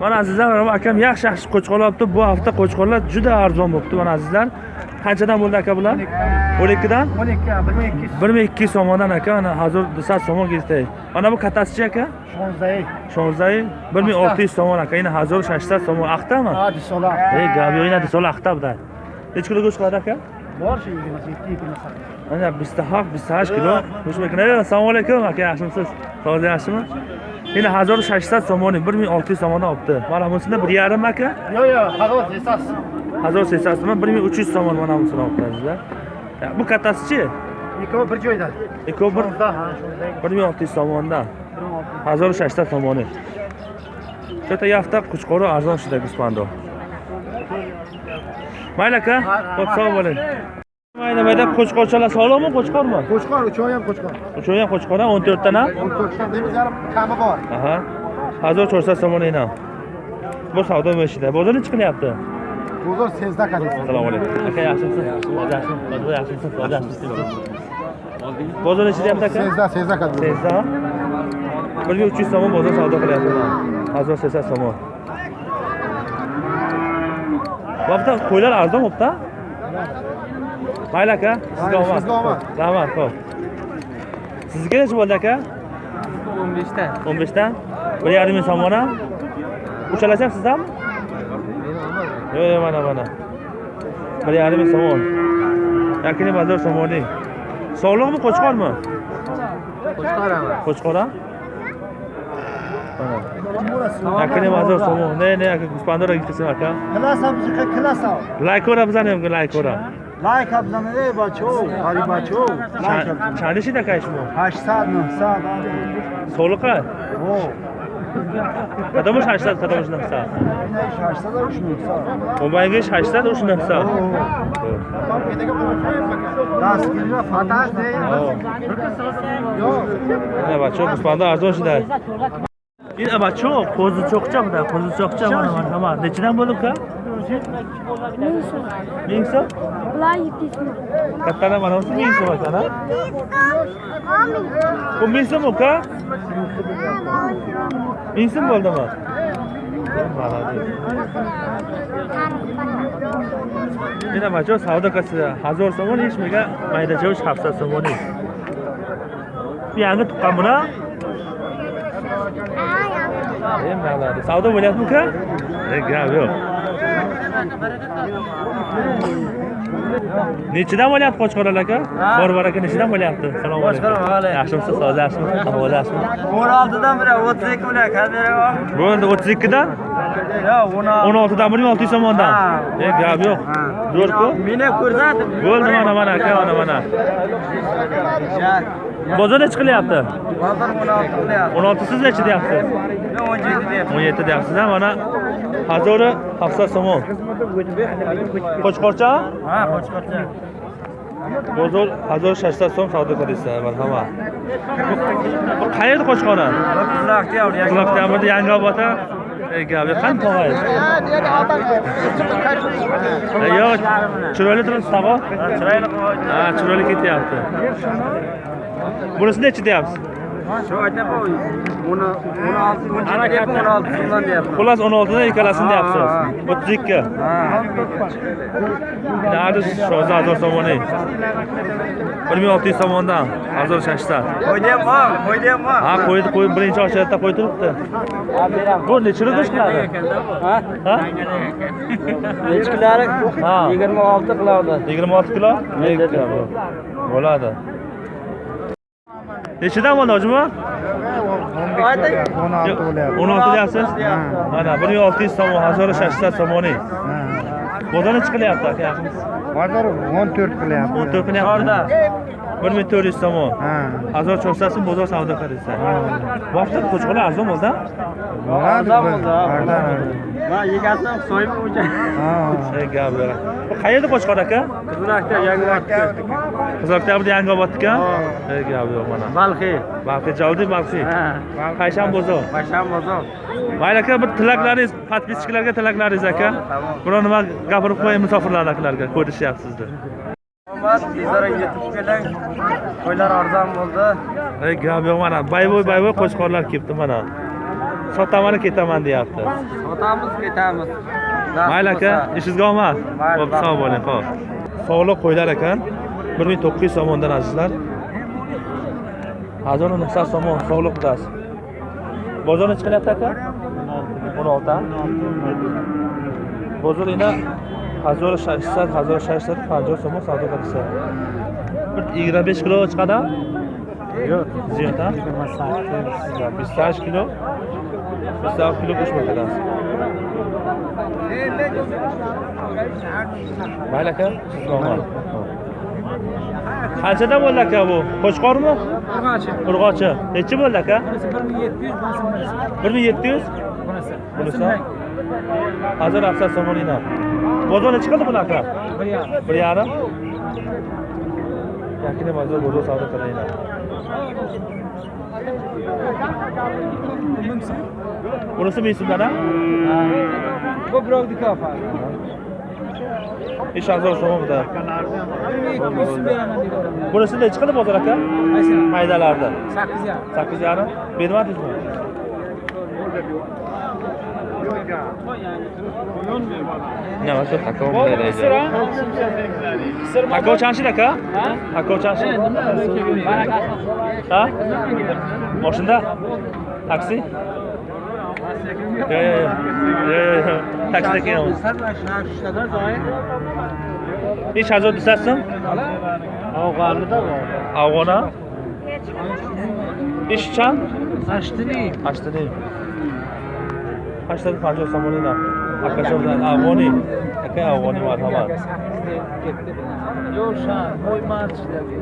mana azizlar mana akam yaxshi yaxshi qo'chqor olibdi bu hafta qo'chqorlar juda arzon bo'libdi mana azizlar qanchadan bo'ldi aka bular o'n ikkidan o'n ikki bir ming ikki yuz bir ming ikki yuz so'mdan aka mana hozir desat so'mon ketdi mana bu kattasichi aka shonzai shonzai bir ming olti yuz so'mon aka yana hozir shashtat so'mon aqtami hadi solar ey gap yo'q yana desol aqta buda nechi kilo go'sht qiladi aka bor shu yigirma yetti yigirma sakkiz mana bitta haq bitta hash kilo go'sht bekna assalomu alaykum aka yaxshimisiz sog'liq yaxshimi hozir shashtat so'moni bir ming olti yuz so'mondan olibdi. Mana bunisini bir yarim aka? Yo'q yo'q qog'oz esas hazor sesasimi bir ming uch yuz so'mon mana bunisini olibdi bu kattasichi ikkovi bir joyda. Ikkovi bir shonza ha shonzai bir ming olti yuz so'mondan. Bir ming olti hazor shashtat so'moni. Shu yerda yafta qo'chqori arzon shida guspando mayli aka sog' bo'ling mayli mayli qo'chqorchalar sog'liqmi qo'chqormi? Qo'chqor uchovi ham qo'chqor. Uchun ham qo'chqor o'n ham o'n to'rtdan demiz yarim kami bor. Aha. Hazor cho'rsa ham bu savdo meshida bozor nechi qilyapti? Bozor sezda qadar assalomu alaykum. Aka yaxshimisiz? Yaxshimisiz? Bozor yaxshimisiz? Bozor nechi deyapti aka? Sezda sezda qadar sezda. Bir ming uch yuz so'm bozor savdo qilyapti. Hazor sezsa so'mon bu hafta qo'ylar arzon bo'libdi Mayli aka, sizga omad. Sizga omad. Rahmat, xo'p. Sizga necha bo'ldi aka? 15 dan. 15 dan? 1.5 ming so'm ona. Uchalasham sizdami? Yo'q, yo'q, mana mana. 1.5 ming so'm. Yakini bazar so'moning. Sog'liqmi, qo'chqormi? Qo'chqoraman. Qo'chqora? Yakini bazar so'moq. Ne, ne, aka, guspandora gitsin aka. Klasa bizga klasa. Lay ko'ra bizani, lay ko'ra. лайк аб занед эй бачао ҳари бачао чанди шида кай шумо ҳаштсад нӯҳсад соли қад кадомаш ҳаштсад кадомаш наҳсад омаингиш ҳаштсад уш наҳсад дастгирира фаташ не бачао гӯспанда арзон шида ин абачо қозучоқча буда қозучоқча марҳамат нечидан болука Cik? Mingso. Mingso? Lai pismo. Katana mana usi mingso katana? Mingso. Bu mingso mu ka? Mingso mu oldu mu? Mana majo savdo kasida 1000 so'mon hech mega mayda jo'sh 700 so'mon. Bu yangi tuqqan buna? Ha, yangi. Savdo bo'lyapmi uka? Yo'q, yo'q. Nechidan bo'lyapti qo'chqorlar aka? Bor bor aka nechidan bo'lyapti? Assalomu alaykum. Yaxshimisiz hozir yaxshimisiz ahvol yaxshimi o'n oltidan biri o'ttiz ikki bilan kamera bor bo'ldi o'ttiz ikkidan? Yo'q o'n oltidan bir ming olti yuz so'mondan e gap yo'q. zo'rku meni ko'rsatib bo'ldi mana mana aka mana mana. Bozor nechi qilyapti? Bozor o'n olti qilyapti. O'n olti siz nechi deyapsiz o'n yetti deyapman o'n yetti deyapsiz mana hazori hafsa so'mon qo'chqorcha? Ha qo'chqorcha. Bozor hazor shashtat so'm savdo qilyapsiz marhamat bu qayerda qo'chqori qizloqda yangi quloqdamirda yangiobod a e gap yo'q qani E, yo'q chiroyli turibsiz tog'a chiroyli ha chiroyli ketyapti. Bunisi nechi deyapsiz shu aytyapman o'n olti o'n yetti o'n olti so'mdan deyapman xullas o'n oltidan ikkalasini deyapsiz o'ttiz ikki. Nardi shoza hazor so'moni bir ming olti yuz so'mondan hazor shashtat qo'ydi ham bor ham bor ha qo'ydi qo'yib birinchi ochayotda qo'y turibdi. Bu nechi kilo go'sht qiladi ha? Ha? Echkilari Ha. yigirma olti qiladi. Yigirma olti kilo? Bo'ladi nechidan bo'ldi hojima o'n olti bo'lyapti o'n olti deyapsiz mana bir ming olti yuz so'm hazor shashtat so'moni bozor nechi qilyapti aka. Bozor o'n to'rt qilyapti. O'n to'rt qilyapti. Bir ming to'rt yuz so'm ha. Hazor cho'rsasi bozor savdo qilsa bu hafta qo'chqorlar arzon bo'ldi arzon bo'ldi man yegasini so'yib o'sha Ey, gap yo'q bu qayerda qo'chqor aka? Qizloqda yangi qizloqdabrda yangiobodniki Ey, gap yo'q mana. Balxiy balxiy balxiy ha. Qayshan bozor basham bozor mayli aka bir tilaklaringiz подписчикlarga tilaklaringiz aka. Biror nima gapirib qo'ying musofirlardagilarga ko'rishyapti sizni omad tezroq yetib keling. Qo'ylar arzon bo'ldi. Ey gap yo'q mana baybo'y baybo'y qo'chqorlar kelibdi mana. Sotaman ketaman deyapti Sotamiz, ketamiz. mayli aka ishingizga omad. Ho'p sog' bo'ling ho'p sog'liq qo'ylar ekan. Bir ming to'qqiz yuz so'mondan azizlar. Hazor nisa somon sog'liq qudasi bozor nechi qilyapti aka? O'n olti. Bozor yana hazor shashtar hazor shashtar panjoh so'mon savdo qilsa bir yigirma besh kilo chiqadi? Yo'q. Ziyod a bistash kilo. Bistash kilo qo'shma ketasiz mayli aka qanchadan bo'ldi aka bu? Qo'chqormi? Urg'ochi. Nechi bo'ldi aka? Bir ming yetti yuz bunisi. hozir afsar somonina bozor nechi qildi buni aka? Bir yarim. Yakina bozor bozor savdo qilaylar bunisi. Ming so'mdan a با براو دیکا فر İş hazır olsun bu da. Burası ne çıkalı bozar aka? Maydalarda. 8 yarım. 8 yarım. Benim adım mı? Ne var çok hakka olmadı öyle. Hakka uçanşı da ka? Hakka uçanşı. Ha? Maşında? Taksi? таксидаки и шазод дусад сум афғона иш чанд ҳаштини ҳаштини ҳаштани панҷо сомони на акашо афғони акай афғони марҳамат ё шан ҳой ман чидаги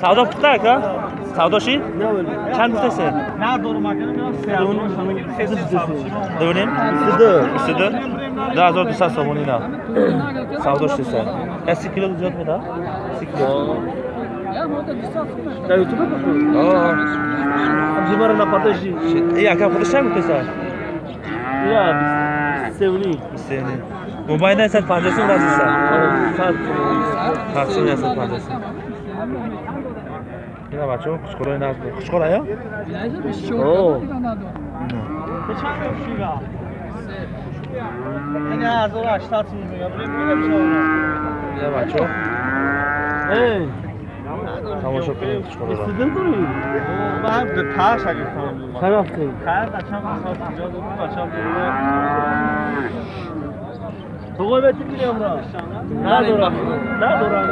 Savdo bitti aka. Savdo şey? Ne öyle? Çan bittesi. Nerede onu makinenin yok. Sevdim. Sesi savuşum. Dövlem. Üstüdü. Üstüdü. Daha zor düşer savunuyla. Savdo şeyse. Eski kilo ucuz mu da? Eski kilo. Да, ютубе какой? Да. Обзимара на подожди. Я как подышай мы писал? Я, Севли. Севли. Mobayndan sen panjasini urasiz san. Har xil narsa panjasini. ина бачаҳо қучқорои наз қучқорая ина бачаҳо. Тамошо кунед қучқороро به پرش اگه کنم خراب کنیم خراب بچه هم بچه هم بچه هم Buğumet bilmiyorum lan. Nadora. Nadora.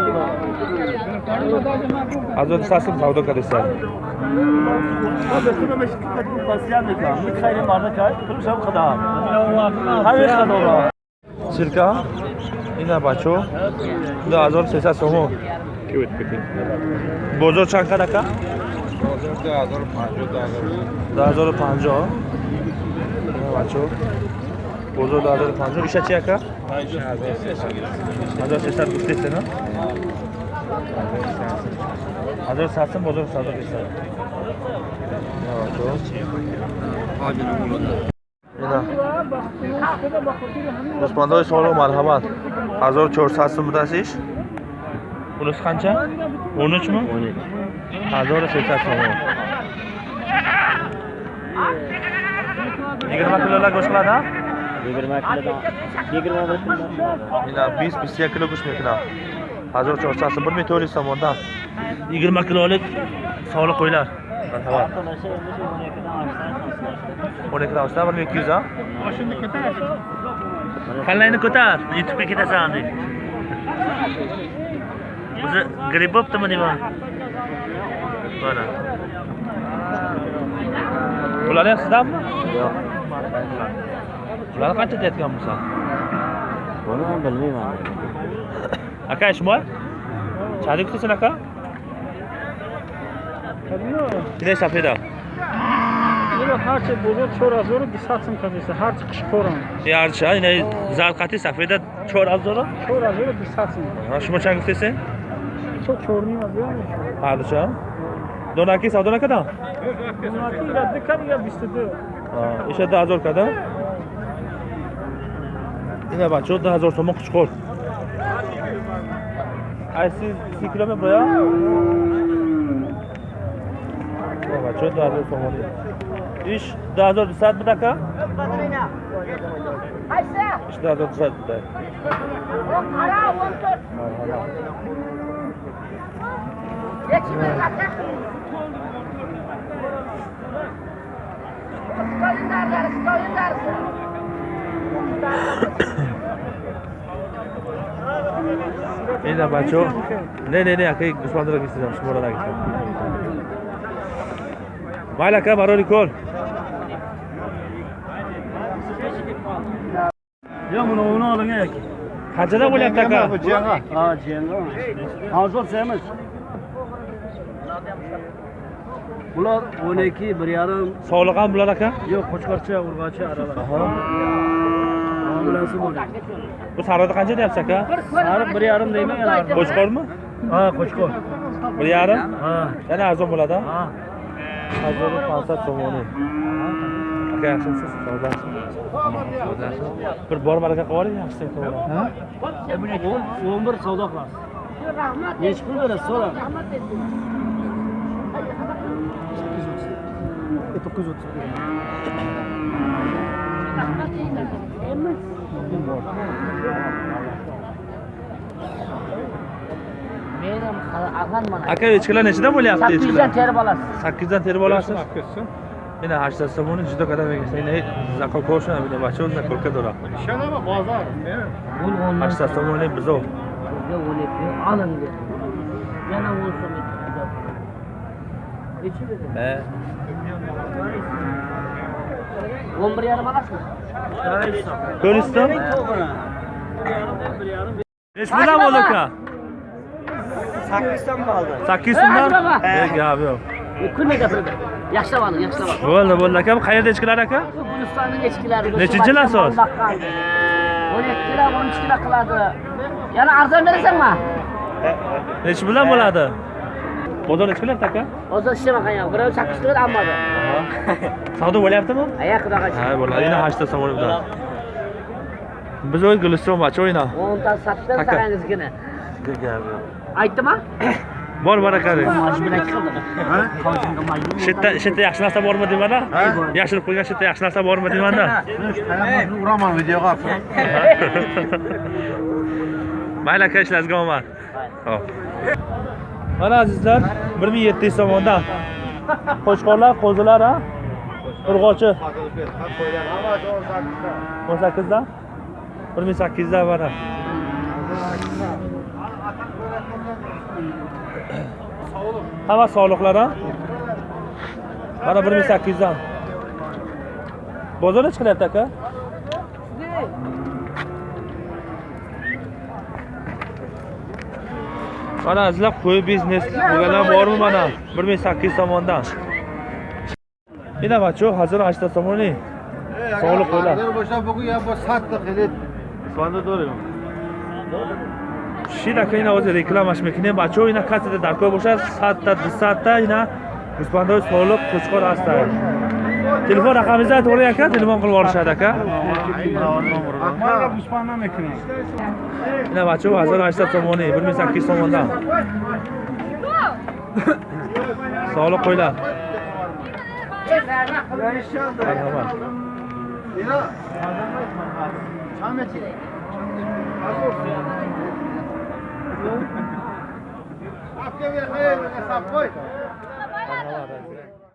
Hazreti Sasim Savdo Kadesi. Abi bunu meşgul etmek pasiyan ne kadar? Bir kayın barda kay, kılışam kadar. Hayır kadar. Cirka. Ина бачо 2300 сомо. Ки бут пикин. Бозор чанд кадака? Бозор 2050 доллар. 2050. Бачо بزرگ آزاد پانزه بیشه چی اکا؟ هزار سه سر گفته سنا هزار سه سن بزرگ سازا بیشه дӯстбандҳои соло марҳабат 1400 сум будасиш пулис қанча 13 мн 1300 сум yigirma kilolar go'sht qiladi 20 kilodan 21 kilodan. Ina 20 20 kilo go'sht metina. 1400 so'm 1400 so'mdan. 20 kilolik sog'liq qo'ylar. Marhamat. 12 dan oshdan 1200 ha? Kallayni ko'tar, YouTube'ga ketasan deb. O'zi gripp bo'ptimi deyman. Mana. Bular ham sizdanmi? Yo'q. ular qancha aytgan bo'lsan buni man bilmayman aka ishmoy chalik kutasan aka Кидай сафеда. Ина ҳарчи бузург 4200 сум кадиса, ҳарчи қишқорам. И ҳарчи, ина зарқати сафеда 4000? 4200 сум. А шумо чанд гуфтесен? Чо 4.5 азём. Ҳарчи. Донаки савдо накардан? Донаки ира дикар я 22. А, иша 10000 кардан? Yine bak, çok daha zor somon kuşkor. Ay siz 2 kilometre ya. Baba çok daha zor somon. İş daha zor bir saat bir dakika. İş daha zor bir saat bir dakika. Geçimin zaten. Skoyun derler, skoyun derler. Mira, macho. Ne, ne, ne, aquí, Gusmandra aquí estamos, por aquí. Baila acá, Maronicol. Ya bunu onu alın ek. Kaçada bu lapta ka? Bu cenga. Ha cenga. Hazır semiz. Bular 12 bir yarım. Sağlıkan bular aka? Yok, Koçkarça, Urgaç'a aralar. Ambulans bor. Bu sariqda qancha deyapsiz aka? Sariq 1.5 deyman yana. Qo'chqormi? Ha, qo'chqor. Bir yarim? Ha. Yana arzon bo'ladi? Ha. Arzon 500 somoni. Aka yaxshimisiz? Sog'lomsiz? Bir bor baraka qilib yuboring, yaxshi qilib. 11 savdo qilasiz. Nechi pul berasiz? So'ra. 930. Meram agan mana. Aka echkilar nechidan bo'lyapti 800 echkilar? dan terib olasiz. 8 dan terib olasiz? Mana 800 somoni juda qadam ekan. Ina zakol ko'rsin, mana bacho zakolka dora. Bul ondan 800 somoni bizov. sizga o'lib olin dedi. Yana olsa Nechi dedi? He. 11 yarim olasizmi? Ko'rishdin? Nech puldan bo'ldi aka? 8 dan qoldi. 8 so'mdan? Gap yo'q. Kunni gapirdi. Yaxshilab oling, yaxshilab oling. Bo'ldi, bo'ldi aka. Bu qayerda echkilar aka? Gulistonning echkilari. Nechinchilar so'z? 12 kilo, 13 kilo qiladi. Yana arzon berasanmi? Nech puldan bo'ladi? Bozor nech qilyapti aka? Hozir ishlamagan yo'q. Birov 8 kilo olmadi. Savdo bo'lyaptimi? Aya xudoga Ha, bo'ladi. Yana 8 somoni bilan. Biz o'y Guliston machi o'yna. 10 ta satdan Aka. sarangizgina. Aytdimi? Bor baraka deng. Majbur qildim. Ha? Qolishimga majbur. Shu yerda shu yerda yaxshi narsa bormi deymanda? Yashirib qo'ygan shu yerda yaxshi narsa bormi deymanda? uraman videoga Mayli aka ishlaringizga omad. Hop. Mana azizlar 1700 so'mdan qo'chqorlar, qo'zilar ha? Urg'ochi 18 dan 1800 dan mana. Hamma sog'liqlar a Mana 1800 dan. Bozor nechi qilyapti aka? mana sizlar qo'y biznes bo'lganlar bormi mana bir ming sakkiz yuz somondan ина бачо ҳазору ҳаштад сомонӣ соли қӯла шидака ина озе рекламаш мекунем бачо ина каседа даркор бошад садта дусадта ина гӯспандаҳои солиқ қучқор ҳастанд телефон рақамиза айтворӣ ака телефон қилib оришад ака? Ина бачаҳо 1800 сомонӣ 1800 сомонда саволи қӯйла Apke bir hayır hesap koy.